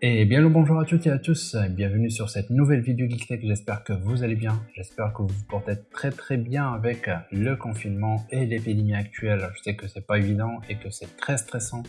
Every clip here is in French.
Et bien le bonjour à toutes et à tous, bienvenue sur cette nouvelle vidéo GeekTech, j'espère que vous allez bien, j'espère que vous vous portez très très bien avec le confinement et l'épidémie actuelle, je sais que c'est pas évident et que c'est très stressant,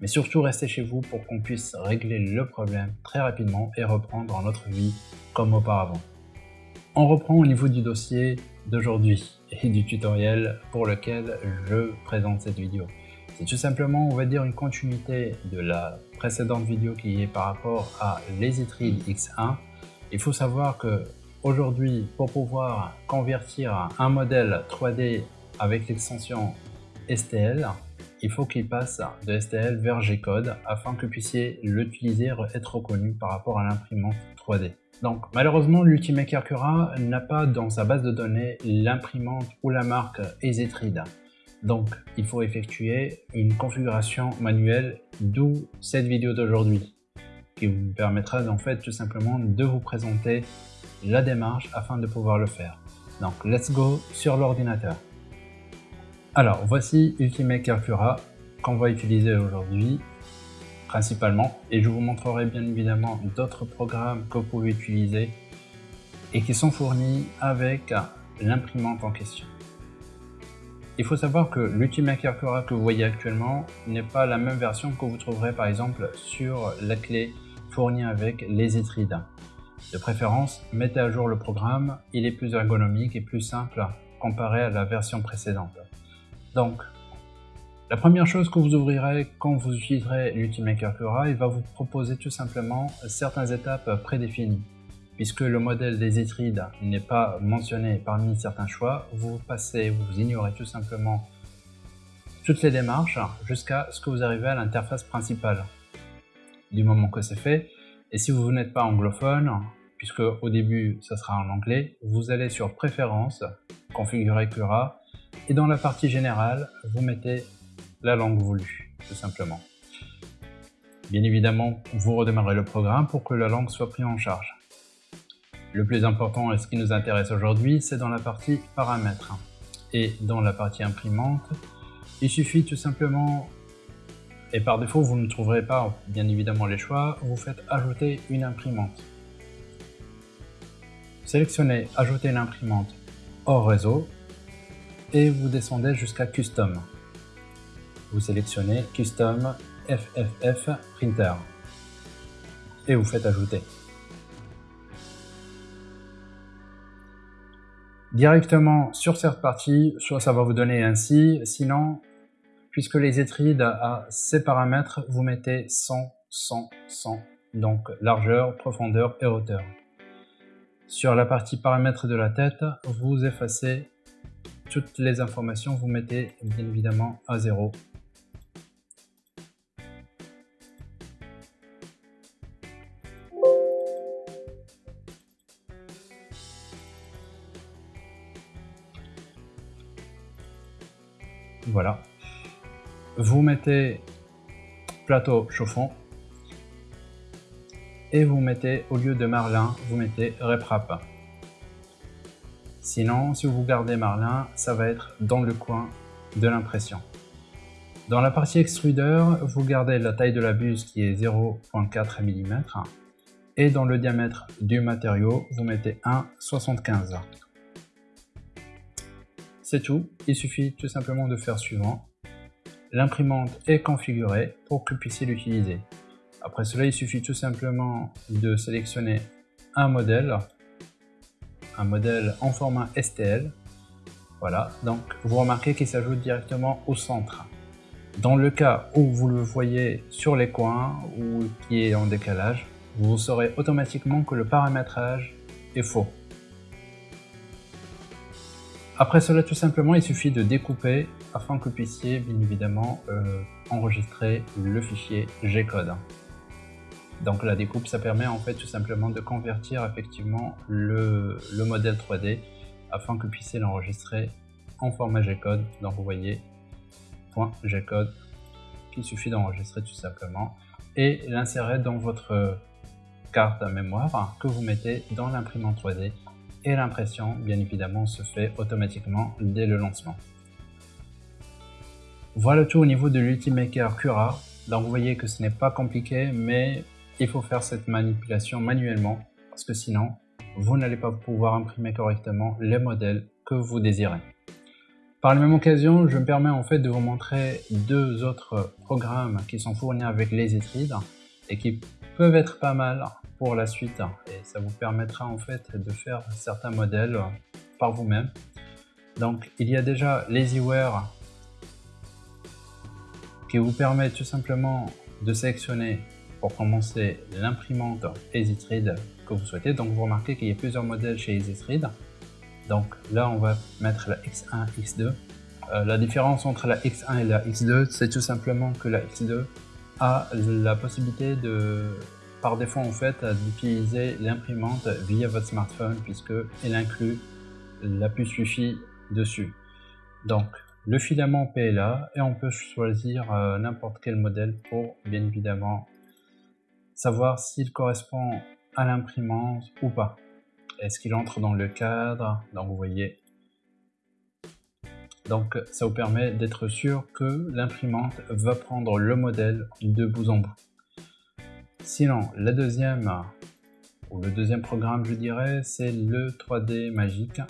mais surtout restez chez vous pour qu'on puisse régler le problème très rapidement et reprendre notre vie comme auparavant. On reprend au niveau du dossier d'aujourd'hui et du tutoriel pour lequel je présente cette vidéo. C'est tout simplement, on va dire, une continuité de la précédente vidéo qui est par rapport à l'Ezitride X1. Il faut savoir que aujourd'hui, pour pouvoir convertir un modèle 3D avec l'extension STL, il faut qu'il passe de STL vers G-code afin que vous puissiez l'utiliser et être reconnu par rapport à l'imprimante 3D. Donc malheureusement, l'Ultimaker Cura n'a pas dans sa base de données l'imprimante ou la marque Ezitride. Donc, il faut effectuer une configuration manuelle, d'où cette vidéo d'aujourd'hui, qui vous permettra en fait tout simplement de vous présenter la démarche afin de pouvoir le faire. Donc, let's go sur l'ordinateur. Alors, voici Ultimate Cura qu'on va utiliser aujourd'hui principalement et je vous montrerai bien évidemment d'autres programmes que vous pouvez utiliser et qui sont fournis avec l'imprimante en question. Il faut savoir que l'Ultimaker Cura que vous voyez actuellement n'est pas la même version que vous trouverez par exemple sur la clé fournie avec les Etrides. De préférence, mettez à jour le programme, il est plus ergonomique et plus simple comparé à la version précédente. Donc, la première chose que vous ouvrirez quand vous utiliserez l'Ultimaker Cura, il va vous proposer tout simplement certaines étapes prédéfinies puisque le modèle des Etrides n'est pas mentionné parmi certains choix, vous passez, vous ignorez tout simplement toutes les démarches jusqu'à ce que vous arrivez à l'interface principale. Du moment que c'est fait, et si vous n'êtes pas anglophone, puisque au début ça sera en anglais, vous allez sur Préférences, Configurer Cura, et dans la partie générale, vous mettez la langue voulue, tout simplement. Bien évidemment, vous redémarrez le programme pour que la langue soit prise en charge. Le plus important et ce qui nous intéresse aujourd'hui, c'est dans la partie paramètres. Et dans la partie imprimante, il suffit tout simplement, et par défaut vous ne trouverez pas bien évidemment les choix, vous faites ajouter une imprimante. Sélectionnez ajouter une imprimante hors réseau et vous descendez jusqu'à custom. Vous sélectionnez custom FFF printer et vous faites ajouter. Directement sur cette partie, soit ça va vous donner ainsi, sinon, puisque les étrides à ces paramètres, vous mettez 100, 100, 100, donc largeur, profondeur et hauteur. Sur la partie paramètres de la tête, vous effacez toutes les informations, vous mettez bien évidemment à 0 Voilà. Vous mettez plateau chauffant et vous mettez, au lieu de Marlin, vous mettez RepRap. Sinon, si vous gardez Marlin, ça va être dans le coin de l'impression. Dans la partie extrudeur, vous gardez la taille de la buse qui est 0.4 mm et dans le diamètre du matériau, vous mettez 1,75 c'est tout, il suffit tout simplement de faire suivant. L'imprimante est configurée pour que vous puissiez l'utiliser. Après cela, il suffit tout simplement de sélectionner un modèle, un modèle en format STL. Voilà, donc vous remarquez qu'il s'ajoute directement au centre. Dans le cas où vous le voyez sur les coins ou qui est en décalage, vous saurez automatiquement que le paramétrage est faux. Après cela, tout simplement, il suffit de découper afin que vous puissiez bien évidemment euh, enregistrer le fichier G-code. Donc la découpe, ça permet en fait tout simplement de convertir effectivement le, modèle 3D afin que vous puissiez l'enregistrer en format G-code. Donc vous voyez, point G-code, qu'il suffit d'enregistrer tout simplement et l'insérer dans votre carte à mémoire que vous mettez dans l'imprimante 3D et l'impression, bien évidemment, se fait automatiquement dès le lancement. Voilà tout au niveau de l'Ultimaker Cura. Donc vous voyez que ce n'est pas compliqué, mais il faut faire cette manipulation manuellement parce que sinon, vous n'allez pas pouvoir imprimer correctement les modèles que vous désirez. Par la même occasion, je me permets en fait de vous montrer deux autres programmes qui sont fournis avec les Etride et qui peuvent être pas mal pour la suite et ça vous permettra en fait de faire certains modèles par vous-même. Donc il y a déjà l'EasyWare qui vous permet tout simplement de sélectionner pour commencer l'imprimante EasyThread que vous souhaitez. Donc vous remarquez qu'il y a plusieurs modèles chez EasyThread. Donc là on va mettre la X1, X2. Euh, la différence entre la X1 et la X2 c'est tout simplement que la X2 a la possibilité de par défaut en fait d'utiliser l'imprimante via votre smartphone puisque elle inclut la puce Wi-Fi dessus. Donc le filament PLA et on peut choisir euh, n'importe quel modèle pour bien évidemment savoir s'il correspond à l'imprimante ou pas. Est-ce qu'il entre dans le cadre? Donc vous voyez. Donc ça vous permet d'être sûr que l'imprimante va prendre le modèle de bout en bout. Sinon, la deuxième, ou le deuxième programme, je dirais, c'est le 3D Magique.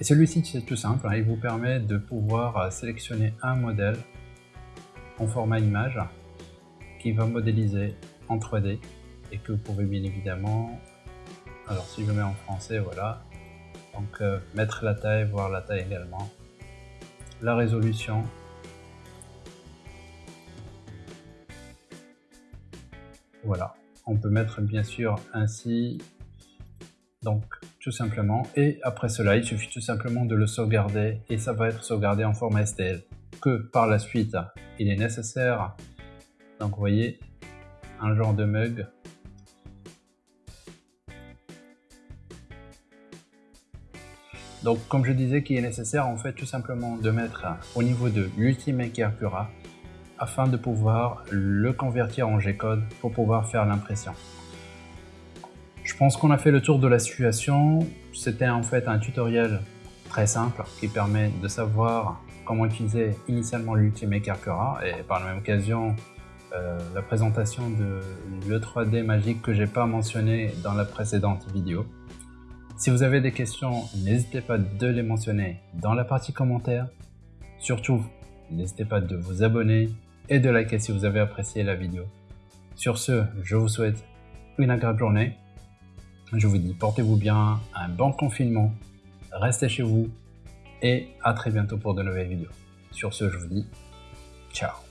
Et celui-ci, c'est tout simple, hein, il vous permet de pouvoir sélectionner un modèle en format image qui va modéliser en 3D et que vous pouvez bien évidemment, alors si je mets en français, voilà, donc euh, mettre la taille, voir la taille également, la résolution, Voilà, on peut mettre bien sûr ainsi, donc tout simplement. Et après cela, il suffit tout simplement de le sauvegarder et ça va être sauvegardé en format STL. Que par la suite, il est nécessaire, donc vous voyez, un genre de mug. Donc comme je disais qu'il est nécessaire en fait tout simplement de mettre au niveau de l'Ultimate Cura afin de pouvoir le convertir en G-code pour pouvoir faire l'impression. Je pense qu'on a fait le tour de la situation. C'était en fait un tutoriel très simple qui permet de savoir comment utiliser initialement l'Ultimate Cura et par la même occasion euh, la présentation de le 3D magique que j'ai pas mentionné dans la précédente vidéo. Si vous avez des questions, n'hésitez pas de les mentionner dans la partie commentaires. N'hésitez pas de vous abonner et de liker si vous avez apprécié la vidéo. Sur ce, je vous souhaite une agréable journée. Je vous dis portez-vous bien, un bon confinement, restez chez vous et à très bientôt pour de nouvelles vidéos. Sur ce, je vous dis ciao